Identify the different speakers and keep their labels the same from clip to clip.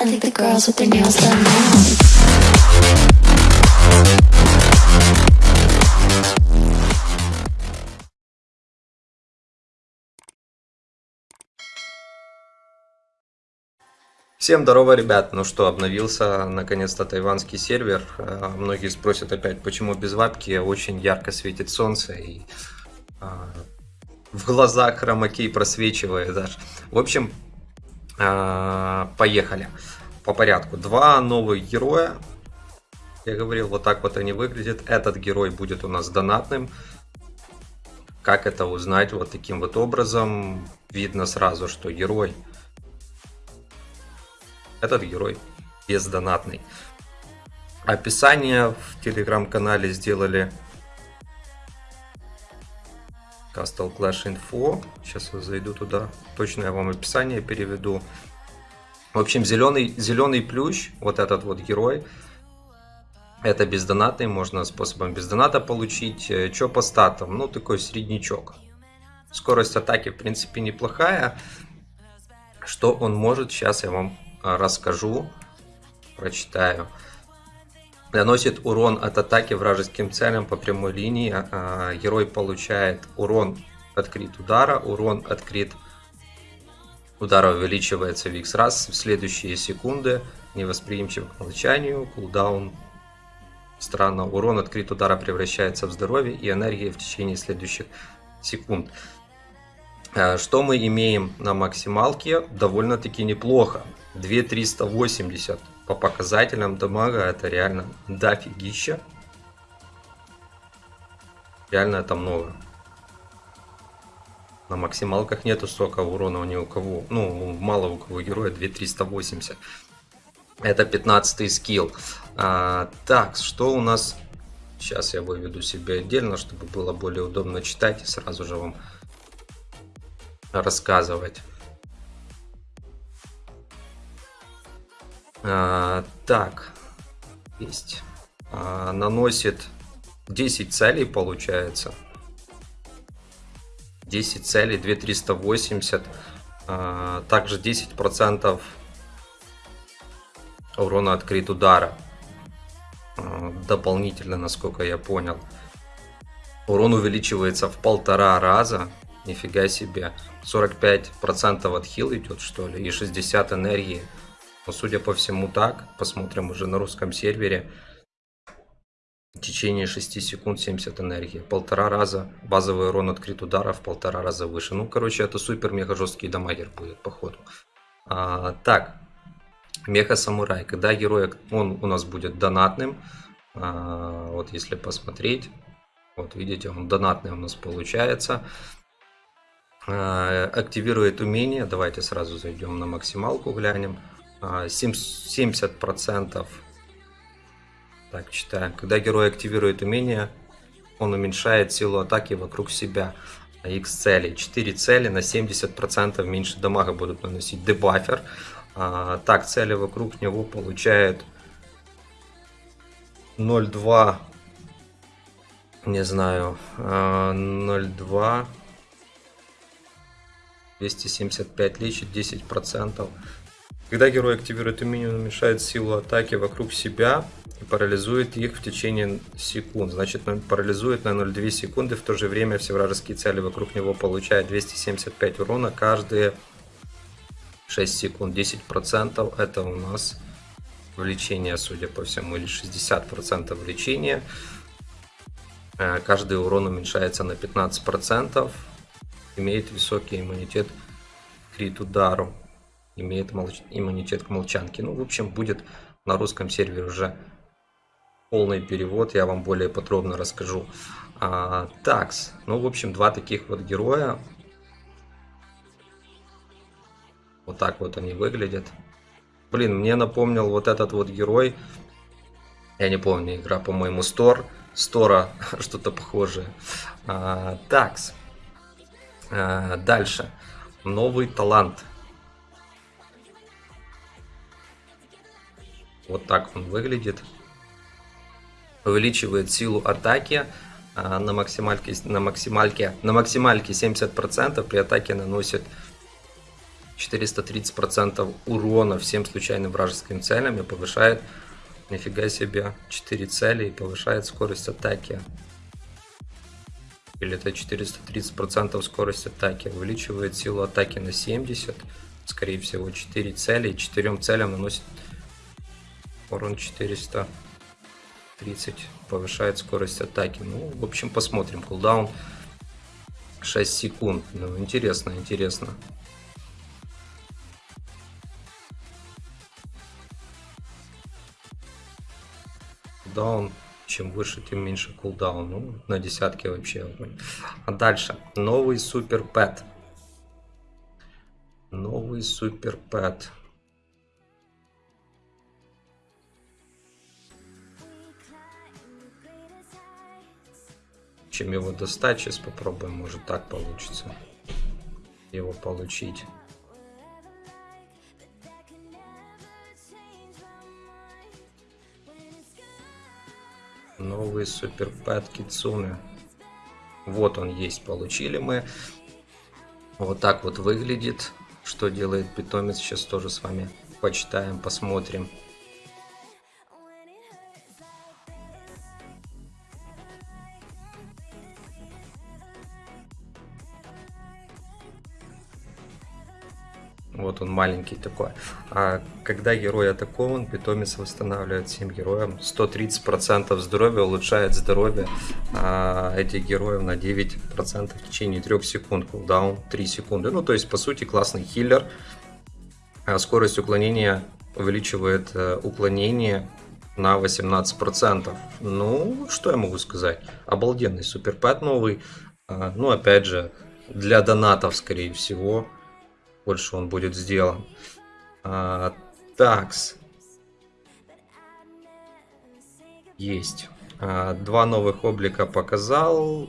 Speaker 1: I think the girls with their nails done now.
Speaker 2: Всем здорово, ребят! Ну что, обновился наконец-то тайванский сервер. Э, Многие спросят опять, почему без вапки. Очень ярко светит солнце и а, в глазах хромакей просвечивает даже. В общем, а, поехали по порядку. Два новых героя. Я говорил, вот так вот они выглядят. Этот герой будет у нас донатным. Как это узнать? Вот таким вот образом. Видно сразу, что герой этот герой бездонатный. Описание в телеграм-канале сделали Castle Clash Info. Сейчас я зайду туда. Точно я вам описание переведу. В общем, зеленый, зеленый плющ, вот этот вот герой, это бездонатный, можно способом бездоната получить. Э, Что по статам? Ну, такой среднячок. Скорость атаки, в принципе, неплохая. Что он может, сейчас я вам а, расскажу, прочитаю. Наносит урон от атаки вражеским целям по прямой линии. А, герой получает урон от крит удара. Урон от крит удара увеличивается в x раз в следующие секунды. Невосприимчив к молчанию. Кулдаун странно. Урон от крит удара превращается в здоровье и энергии в течение следующих секунд. А, что мы имеем на максималке? Довольно-таки неплохо. 2380 по показателям дамага это реально дофигища. Реально это много. На максималках нету столько урона ни у кого. Ну, мало у кого героя 2380. Это 15 скилл. А, так, что у нас... Сейчас я выведу себе отдельно, чтобы было более удобно читать и сразу же вам рассказывать. А, так, есть. А, наносит 10 целей, получается. 10 целей, 2380. А, также 10% урона от удара. А, дополнительно, насколько я понял. Урон увеличивается в полтора раза. Нифига себе. 45% от хил идет, что ли, и 60 энергии. Но судя по всему так, посмотрим уже на русском сервере. В течение 6 секунд 70 энергии. Полтора раза базовый урон от крит ударов, полтора раза выше. Ну, короче, это супер мега жесткий дамагер будет, походу. А, так, меха самурай. Когда герой, он у нас будет донатным. А, вот если посмотреть, вот видите, он донатный у нас получается. А, активирует умение. Давайте сразу зайдем на максималку, глянем. 70%. А, так, читаем. Когда герой активирует умение, он уменьшает силу атаки вокруг себя. X цели. 4 цели на 70% меньше дамага будут наносить дебафер. А, так, цели вокруг него получают 0,2 не знаю 0,2 275 лечит 10 процентов когда герой активирует умение, он уменьшает силу атаки вокруг себя и парализует их в течение секунд. Значит, парализует на 0,2 секунды, в то же время все вражеские цели вокруг него получают 275 урона каждые 6 секунд. 10% это у нас влечение, судя по всему, или 60% влечения. Э, каждый урон уменьшается на 15%. Имеет высокий иммунитет крит удару имеет молч... иммунитет к молчанке. Ну, в общем, будет на русском сервере уже полный перевод, я вам более подробно расскажу. А, такс, ну, в общем, два таких вот героя. Вот так вот они выглядят. Блин, мне напомнил вот этот вот герой. Я не помню, игра, по-моему, Стор. Стора, что-то похожее. А, такс. А, дальше. Новый талант. Вот так он выглядит. Увеличивает силу атаки а, на максимальке, на максимальке, на максимальке 70%, при атаке наносит 430% урона всем случайным вражеским целям и повышает, нифига себе, 4 цели и повышает скорость атаки. Или это 430% скорость атаки. Увеличивает силу атаки на 70. Скорее всего 4 цели. 4 целям наносит урон 430. Повышает скорость атаки. Ну, в общем, посмотрим. Кулдаун 6 секунд. Ну, интересно, интересно. Кулдаун чем выше, тем меньше кулдаун. Ну, на десятке вообще. А дальше. Новый супер пэт. Новый супер пэт. Чем его достать, сейчас попробуем, может так получится его получить. Новый супер пэт Кицуны. Вот он есть, получили мы. Вот так вот выглядит. Что делает питомец, сейчас тоже с вами почитаем, посмотрим. Вот он маленький такой. А когда герой атакован, питомец восстанавливает всем героям 130% здоровья, улучшает здоровье а, этих героев на 9% в течение 3 секунд. Кулдаун 3 секунды. Ну, то есть, по сути, классный хиллер. А скорость уклонения увеличивает а, уклонение на 18%. Ну, что я могу сказать? Обалденный суперпэт новый. А, ну, опять же, для донатов, скорее всего больше он будет сделан. А, такс. Есть. А, два новых облика показал.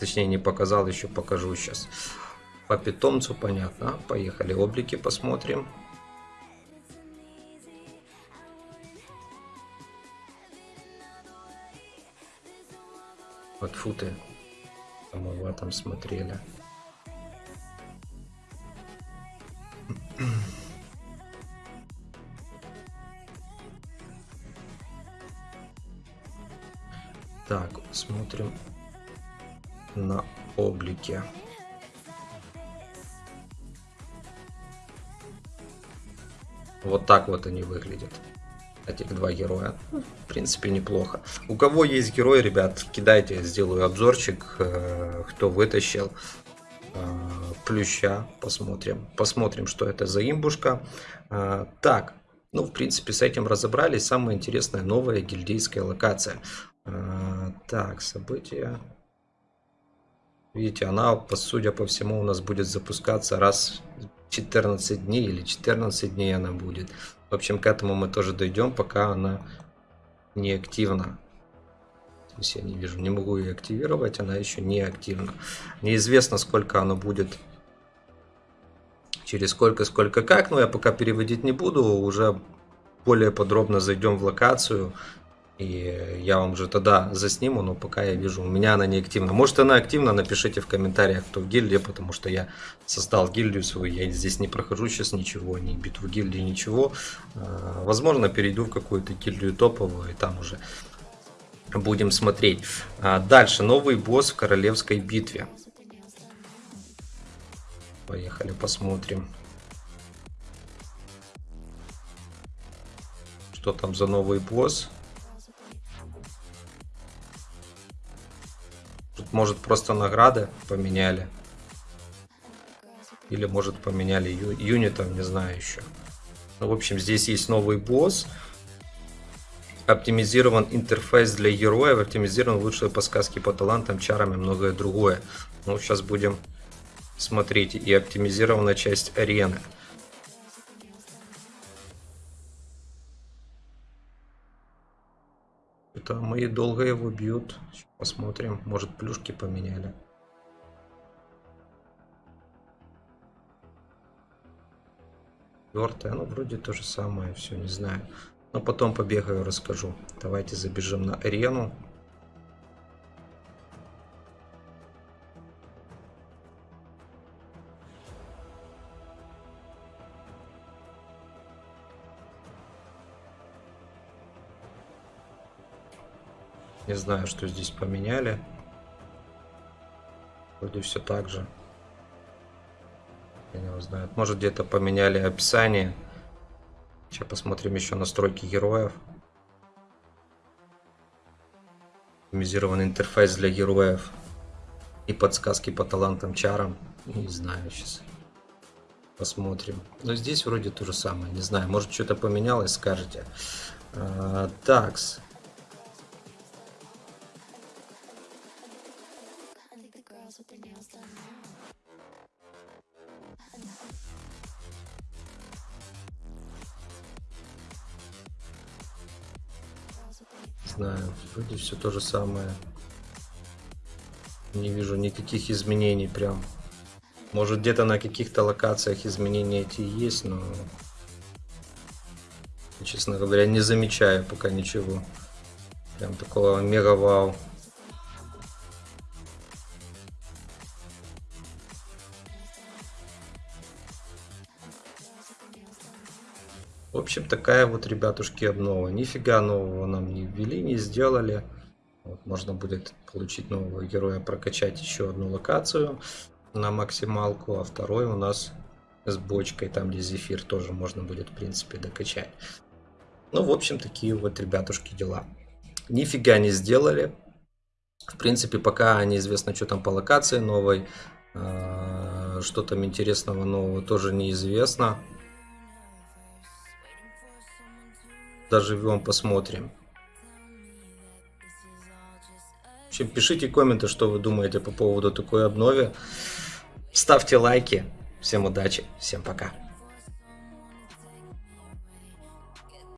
Speaker 2: Точнее, не показал, еще покажу сейчас. По питомцу понятно. Поехали, облики посмотрим. Вот футы. Мы в этом смотрели. Так, смотрим на облике. Вот так вот они выглядят. Этих два героя. В принципе, неплохо. У кого есть герой, ребят, кидайте, сделаю обзорчик, э, кто вытащил. Э, плюща. Посмотрим. Посмотрим, что это за имбушка. А, так, ну, в принципе, с этим разобрались. Самая интересная новая гильдейская локация. А, так, события. Видите, она, судя по всему, у нас будет запускаться раз 14 дней или 14 дней она будет. В общем, к этому мы тоже дойдем, пока она не активна. То есть я не вижу, не могу ее активировать, она еще не активна. Неизвестно, сколько она будет через сколько, сколько, как. Но я пока переводить не буду, уже более подробно зайдем в локацию. И я вам уже тогда засниму, но пока я вижу, у меня она не активна. Может она активна, напишите в комментариях, кто в гильдии, потому что я создал гильдию свою, я здесь не прохожу сейчас ничего, ни битву гильдии, ничего. А, возможно, перейду в какую-то гильдию топовую, и там уже будем смотреть. А, дальше, новый босс в королевской битве. Поехали, посмотрим. Что там за новый босс? Тут, может, просто награды поменяли. Или, может, поменяли ю юнитов, не знаю еще. Ну, в общем, здесь есть новый босс. Оптимизирован интерфейс для героев, оптимизирован лучшие подсказки по талантам, чарам и многое другое. Ну, сейчас будем смотрите, и оптимизирована часть арены. Это мои долго его бьют. Посмотрим, может плюшки поменяли. Четвертое, ну вроде то же самое, все, не знаю. Но потом побегаю, расскажу. Давайте забежим на арену. Не знаю, что здесь поменяли. Вроде все так же. Я не знаю. Может где-то поменяли описание. Сейчас посмотрим еще настройки героев. Оптимизированный интерфейс для героев. И подсказки по талантам чарам. Не знаю сейчас. Посмотрим. Но здесь вроде то же самое. Не знаю, может что-то поменялось, скажете. А, такс. Знаю, вроде все то же самое. Не вижу никаких изменений прям. Может где-то на каких-то локациях изменения эти есть, но... Честно говоря, не замечаю пока ничего. Прям такого мега общем, такая вот, ребятушки, обнова. Нифига нового нам не ввели, не сделали. Вот, можно будет получить нового героя, прокачать еще одну локацию на максималку, а второй у нас с бочкой, там где зефир тоже можно будет, в принципе, докачать. Ну, в общем, такие вот, ребятушки, дела. Нифига не сделали. В принципе, пока неизвестно, что там по локации новой. А, Что там интересного нового тоже неизвестно. Доживем, посмотрим. В пишите комменты, что вы думаете по поводу такой обновы. Ставьте лайки. Всем удачи, всем пока.